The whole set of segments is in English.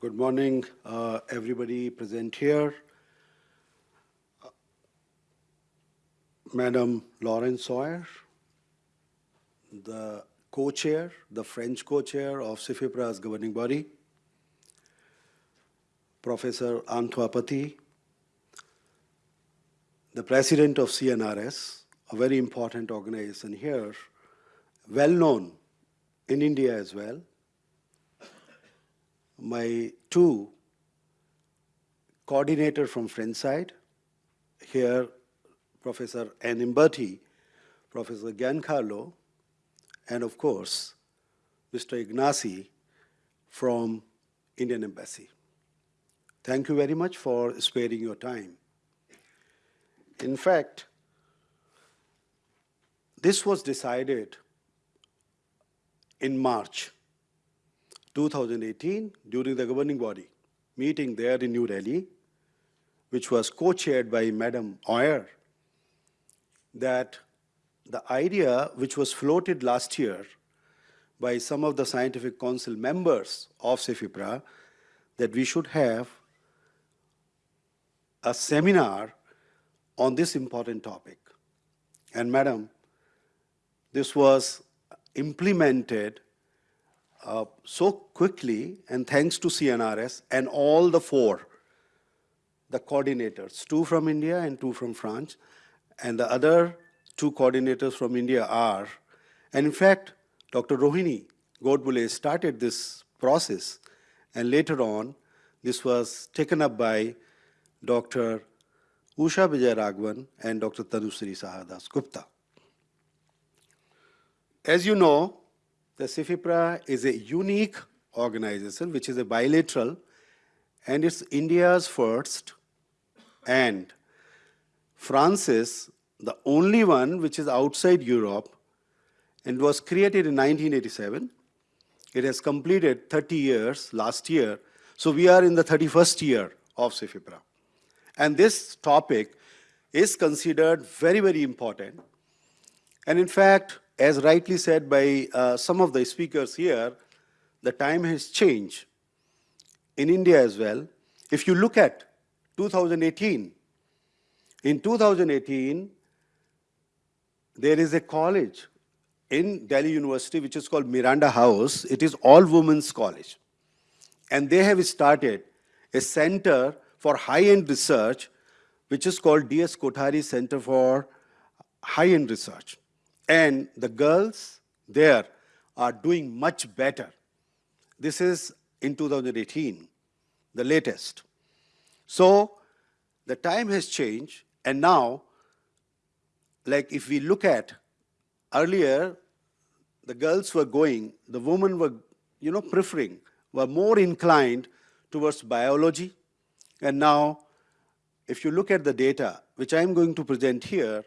Good morning, uh, everybody present here. Madam Laurence Auer, the co-chair, the French co-chair of CEFIPRA's governing body, Professor Antoine Petit, the president of CNRS, a very important organization here, well known in India as well. My two coordinator from French side, here Professor Anne Imberty, Professor Giancarlo, and of course, Mr. Ignacy from Indian Embassy. Thank you very much for sparing your time. In fact, this was decided in March 2018 during the governing body meeting there in New Delhi, which was co-chaired by Madam Auer, that the idea which was floated last year by some of the scientific council members of CEFIPRA that we should have a seminar on this important topic. And madam, this was implemented uh, so quickly and thanks to CNRS and all the four, the coordinators, two from India and two from France, and the other two coordinators from India are, and in fact, Dr. Rohini Godbole started this process, and later on, this was taken up by Dr. Usha Vijay and Dr. Tanusri Saha-Dasgupta. As you know, the CEFIPRA is a unique organization which is a bilateral and it's India's first and France's the only one which is outside Europe and was created in 1987. It has completed 30 years last year. So we are in the 31st year of CEFIPRA. And this topic is considered very, very important. And in fact, as rightly said by uh, some of the speakers here, the time has changed in India as well. If you look at 2018, in 2018, there is a college in Delhi University which is called Miranda House. It is all women's college. And they have started a center for high-end research which is called D.S. Kothari Center for High-End Research. And the girls there are doing much better. This is in 2018, the latest. So the time has changed, and now, like if we look at earlier, the girls were going, the women were, you know, preferring, were more inclined towards biology. And now, if you look at the data, which I'm going to present here,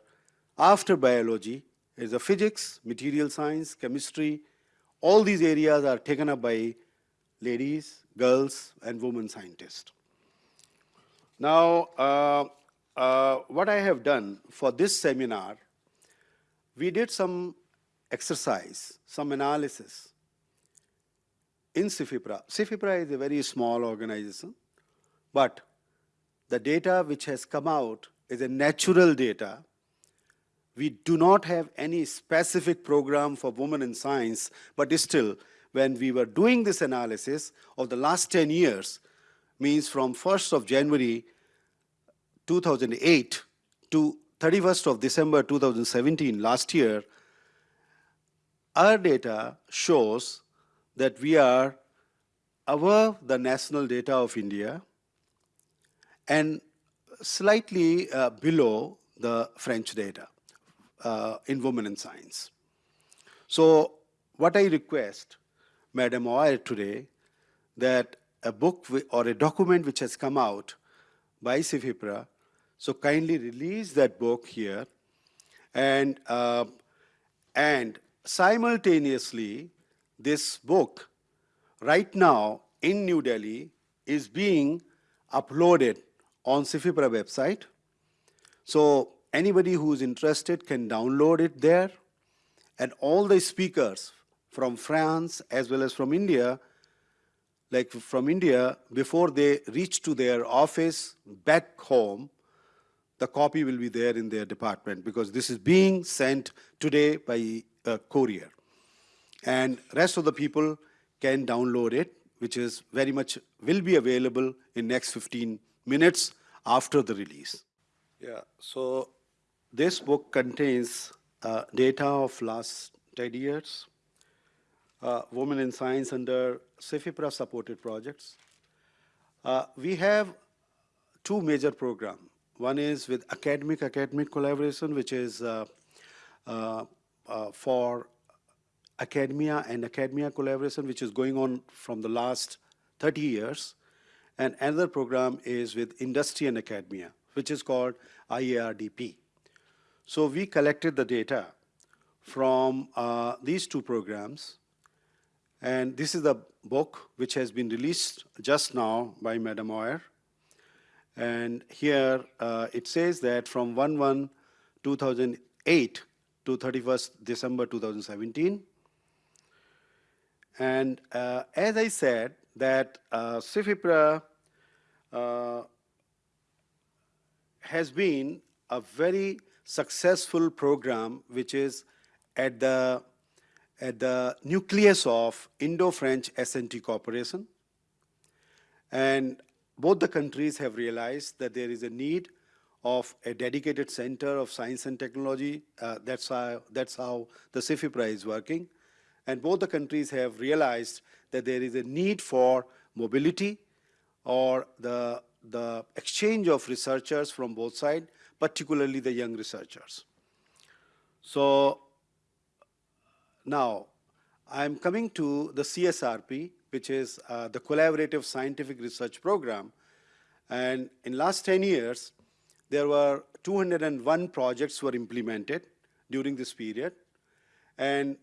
after biology, is a physics, material science, chemistry. All these areas are taken up by ladies, girls, and women scientists. Now, uh, uh, what I have done for this seminar, we did some exercise, some analysis in CEFIPRA. CEFIPRA is a very small organization, but the data which has come out is a natural data we do not have any specific program for women in science, but still, when we were doing this analysis of the last 10 years, means from 1st of January 2008 to 31st of December 2017, last year, our data shows that we are above the national data of India and slightly uh, below the French data uh, in women in science. So what I request, Madam Auer today, that a book or a document which has come out by CEFIPRA, so kindly release that book here and, uh, and simultaneously this book right now in New Delhi is being uploaded on CEFIPRA website. So Anybody who is interested can download it there. And all the speakers from France as well as from India, like from India, before they reach to their office back home, the copy will be there in their department because this is being sent today by a courier. And rest of the people can download it, which is very much, will be available in next 15 minutes after the release. Yeah, so this book contains uh, data of last 10 years, uh, Women in Science under CEFIPRA supported projects. Uh, we have two major programs. One is with academic-academic collaboration, which is uh, uh, uh, for academia and academia collaboration, which is going on from the last 30 years. And another program is with industry and academia, which is called IARDP. So we collected the data from uh, these two programs. And this is the book which has been released just now by Madam Auer. And here uh, it says that from 1-1-2008 to 31st December 2017. And uh, as I said, that uh, CEFIPRA uh, has been a very successful program which is at the, at the nucleus of Indo-French S&T cooperation. And both the countries have realized that there is a need of a dedicated center of science and technology. Uh, that's, how, that's how the CEFIPRA is working. And both the countries have realized that there is a need for mobility or the, the exchange of researchers from both sides, particularly the young researchers. So now I'm coming to the CSRP, which is uh, the Collaborative Scientific Research Program. And in last 10 years, there were 201 projects were implemented during this period. And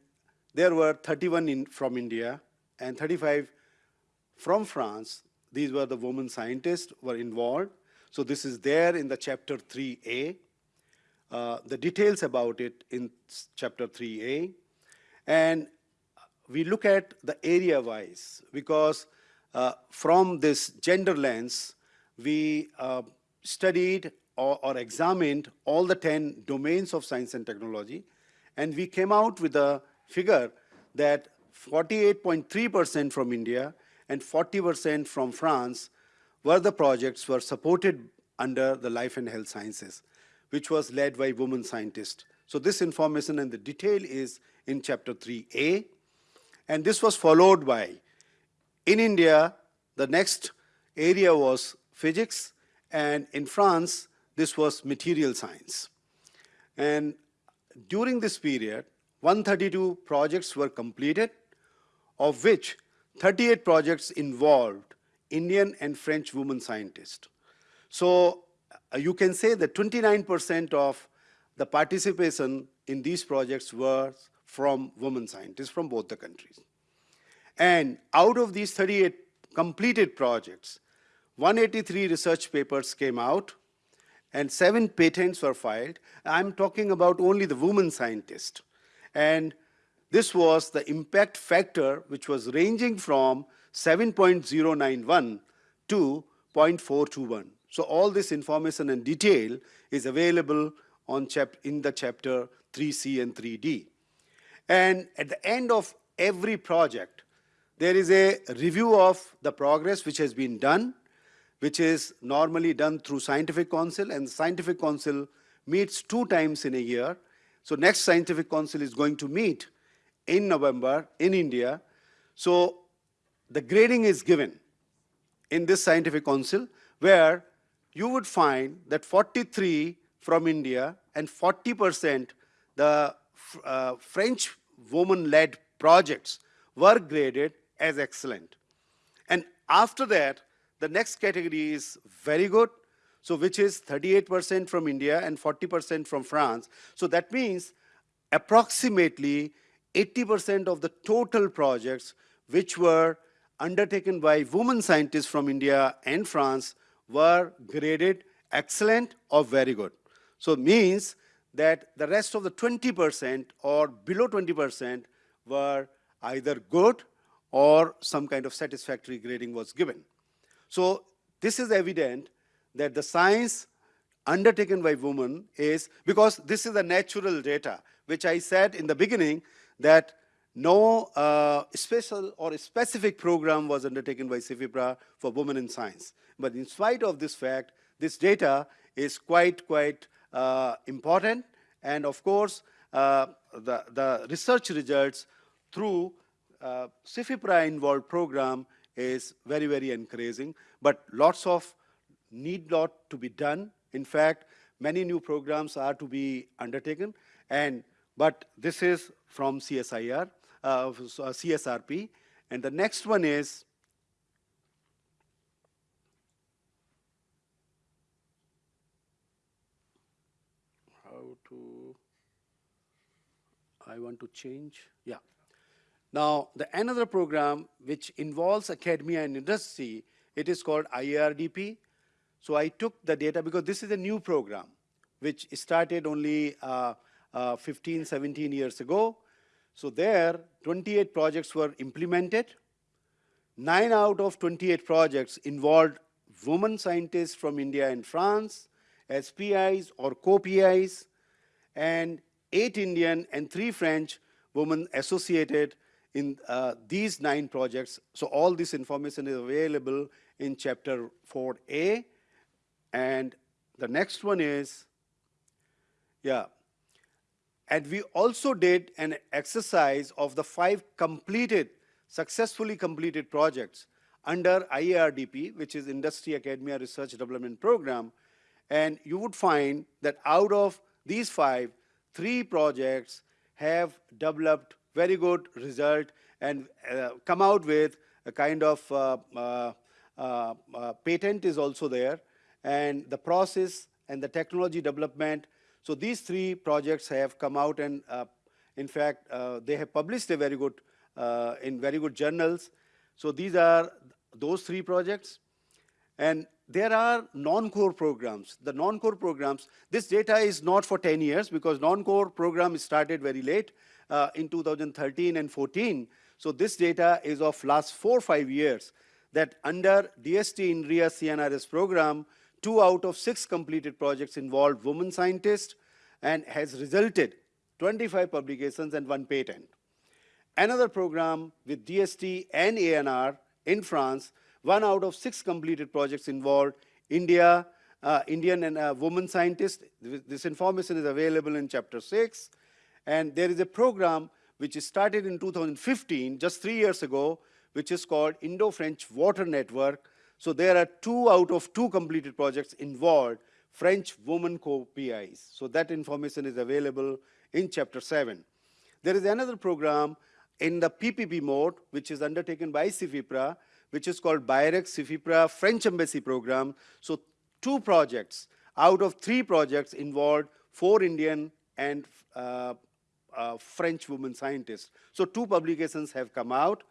there were 31 in, from India and 35 from France. These were the women scientists were involved. So this is there in the chapter 3A. Uh, the details about it in chapter 3A. And we look at the area-wise because uh, from this gender lens, we uh, studied or, or, examined all the 10 domains of science and technology, and we came out with a figure that 48.3% from India and 40% from France were the projects were supported under the life and health sciences, which was led by women scientists. So this information and the detail is in chapter 3A. And this was followed by, in India, the next area was physics, and in France, this was material science. And during this period, 132 projects were completed, of which 38 projects involved Indian and French women scientists. So uh, you can say that 29% of the participation in these projects were from women scientists from both the countries. And out of these 38 completed projects, 183 research papers came out and seven patents were filed. I'm talking about only the women scientists. And this was the impact factor which was ranging from 7.091 to 0.421. So all this information and detail is available on chap in the chapter 3C and 3D. And at the end of every project, there is a review of the progress which has been done, which is normally done through Scientific Council, and Scientific Council meets two times in a year. So next Scientific Council is going to meet in November in India. So the grading is given in this Scientific Council, where you would find that 43 from India and 40% the uh, French woman-led projects were graded as excellent. And after that, the next category is very good, so which is 38% from India and 40% from France. So that means approximately 80% of the total projects which were undertaken by women scientists from India and France were graded excellent or very good. So means that the rest of the 20% or below 20% were either good or some kind of satisfactory grading was given. So this is evident that the science undertaken by women is, because this is the natural data, which I said in the beginning that no uh, special or specific program was undertaken by CEFIPRA for women in science. But in spite of this fact, this data is quite, quite uh, important. And of course, uh, the, the research results through uh, CEFIPRA involved program is very, very encouraging. But lots of need lot to be done. In fact, many new programs are to be undertaken. And, but this is from CSIR, uh, CSRP. And the next one is how to, I want to change, yeah. Now, the another program which involves academia and industry, it is called IARDP. So I took the data because this is a new program which started only uh, uh, 15, 17 years ago. So there, 28 projects were implemented. Nine out of 28 projects involved women scientists from India and France, as PIs or co-PIs, and eight Indian and three French women associated in uh, these nine projects. So all this information is available in chapter 4A. And the next one is, yeah, and we also did an exercise of the five completed, successfully completed projects under IARDP, which is Industry Academia Research Development Program. And you would find that out of these five, three projects have developed very good result and uh, come out with a kind of uh, uh, uh, uh patent is also there and the process and the technology development so these three projects have come out and uh, in fact, uh, they have published a very good, uh, in very good journals. So these are those three projects. And there are non-core programs. The non-core programs, this data is not for 10 years because non-core program started very late uh, in 2013 and 14. So this data is of last four, or five years that under DST INRIA CNRS program, two out of six completed projects involved women scientists and has resulted 25 publications and one patent. Another program with DST and ANR in France, one out of six completed projects involved India, uh, Indian and uh, women scientists. This information is available in chapter six. And there is a program which is started in 2015, just three years ago, which is called Indo-French Water Network, so there are two out of two completed projects involved French women co-PIs. So that information is available in chapter 7. There is another program in the PPP mode, which is undertaken by CEFIPRA, which is called BIRAC CEFIPRA French Embassy Program. So two projects out of three projects involved four Indian and uh, uh, French women scientists. So two publications have come out.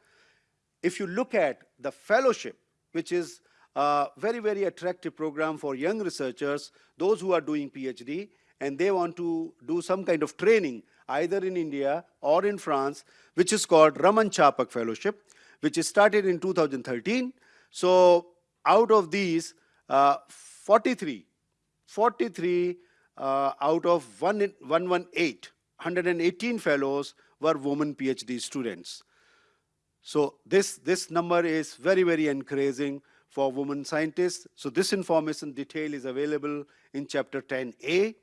If you look at the fellowship, which is a very, very attractive program for young researchers, those who are doing PhD, and they want to do some kind of training, either in India or in France, which is called Raman Charpak Fellowship, which is started in 2013. So out of these, uh, 43, 43 uh, out of 118, 118 fellows were women PhD students. So this, this number is very, very encouraging for women scientists. So this information detail is available in chapter 10a.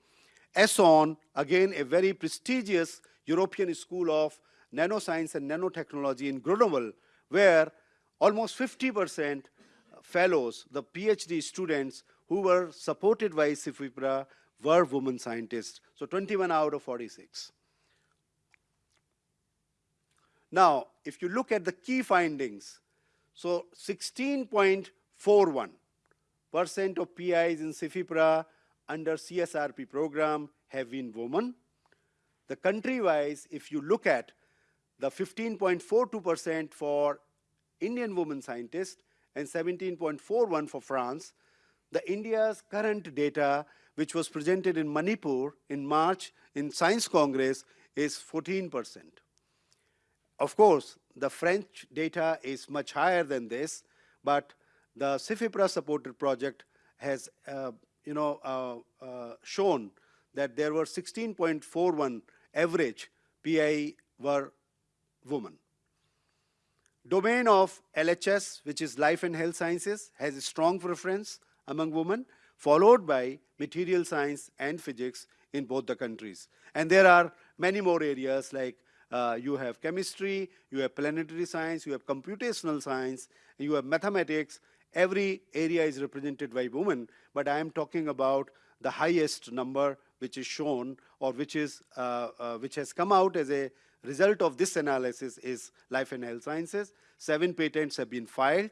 ESON, again, a very prestigious European school of nanoscience and nanotechnology in Grenoble, where almost 50% fellows, the PhD students who were supported by CEFIPRA were women scientists. So 21 out of 46. Now, if you look at the key findings, so 16.41% of PIs in CEFIPRA under CSRP program have been women. The country-wise, if you look at the 15.42% for Indian women scientists and 17.41 for France, the India's current data, which was presented in Manipur in March in Science Congress, is 14%. Of course, the French data is much higher than this, but the CEFIPRA supported project has, uh, you know, uh, uh, shown that there were 16.41 average PI were women. Domain of LHS, which is life and health sciences, has a strong preference among women, followed by material science and physics in both the countries. And there are many more areas like uh, you have chemistry, you have planetary science, you have computational science, you have mathematics. Every area is represented by women, but I am talking about the highest number which is shown or which, is, uh, uh, which has come out as a result of this analysis is life and health sciences. Seven patents have been filed.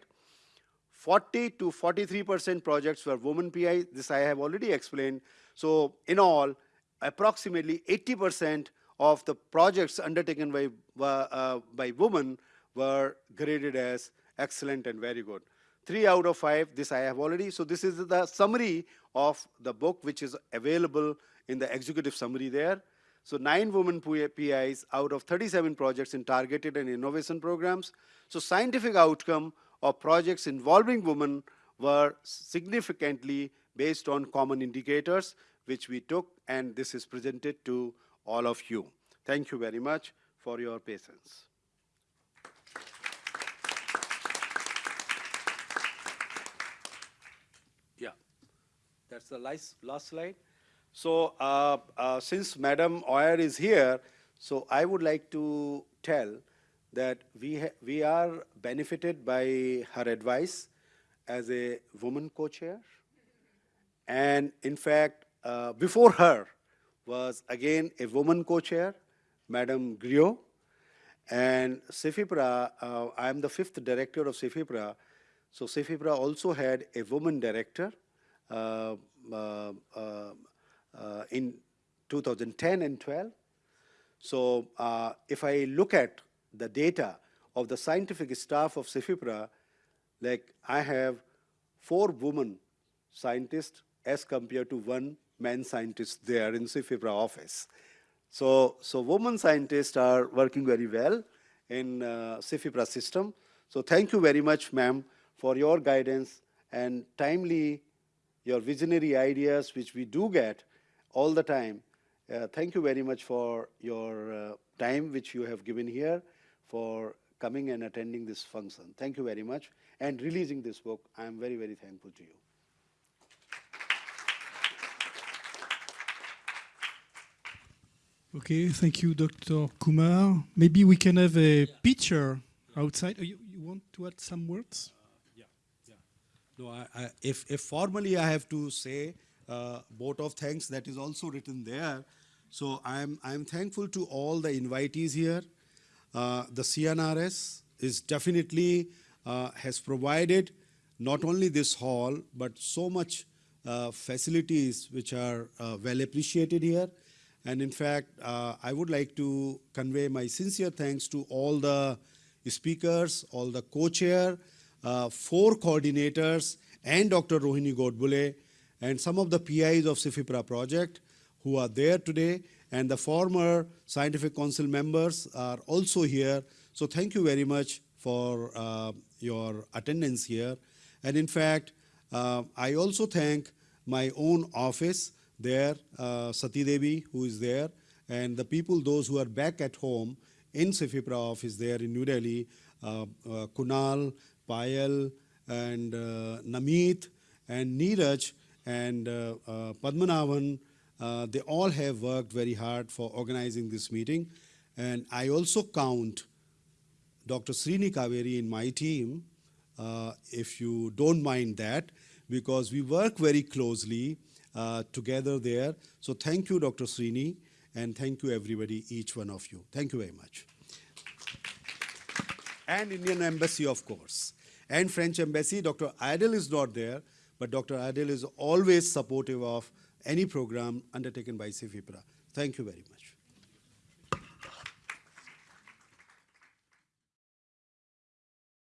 40 to 43% projects were women PI. This I have already explained. So in all, approximately 80% of the projects undertaken by, uh, by women were graded as excellent and very good. Three out of five, this I have already. So this is the summary of the book which is available in the executive summary there. So nine women PIs out of 37 projects in targeted and innovation programs. So scientific outcome of projects involving women were significantly based on common indicators which we took and this is presented to all of you. Thank you very much for your patience. Yeah, that's the last, last slide. So uh, uh, since Madam Auer is here, so I would like to tell that we, we are benefited by her advice as a woman co-chair. And in fact, uh, before her was again a woman co-chair, Madam Griot. And CEFIPRA, uh, I am the fifth director of CEFIPRA. So CEFIPRA also had a woman director uh, uh, uh, uh in 2010 and 12. So uh, if I look at the data of the scientific staff of CEFIPRA, like I have four women scientists as compared to one man scientists there in CEFIPRA office. So, so women scientists are working very well in uh, system. So thank you very much, ma'am, for your guidance and timely, your visionary ideas, which we do get all the time. Uh, thank you very much for your uh, time which you have given here, for coming and attending this function. Thank you very much. And releasing this book, I am very, very thankful to you. Okay, thank you, Dr. Kumar. Maybe we can have a yeah. picture outside. Oh, you, you, want to add some words? Uh, yeah, yeah. No, I, I, if, if formally I have to say uh, vote of thanks, that is also written there. So I'm, I'm thankful to all the invitees here. Uh, the CNRS is definitely uh, has provided not only this hall, but so much uh, facilities which are uh, well appreciated here. And in fact, uh, I would like to convey my sincere thanks to all the speakers, all the co-chair, uh, four coordinators, and Dr. Rohini Godbole, and some of the PIs of CEFIPRA project who are there today, and the former scientific council members are also here. So thank you very much for uh, your attendance here. And in fact, uh, I also thank my own office, there, uh, Sati Devi, who is there, and the people, those who are back at home in CEFIPRA office there in New Delhi, uh, uh, Kunal, Payal, and uh, Namit, and Neeraj, and uh, uh, Padmanabhan, uh, they all have worked very hard for organizing this meeting. And I also count Dr. Srini Kaveri in my team, if you don't mind that, because we work very closely uh, Uh, together there. So thank you, Dr. Srini, and thank you, everybody, each one of you. Thank you very much. And Indian Embassy, of course. And French Embassy, Dr. Adel is not there, but Dr. Adel is always supportive of any program undertaken by CEFIPRA. Thank you very much.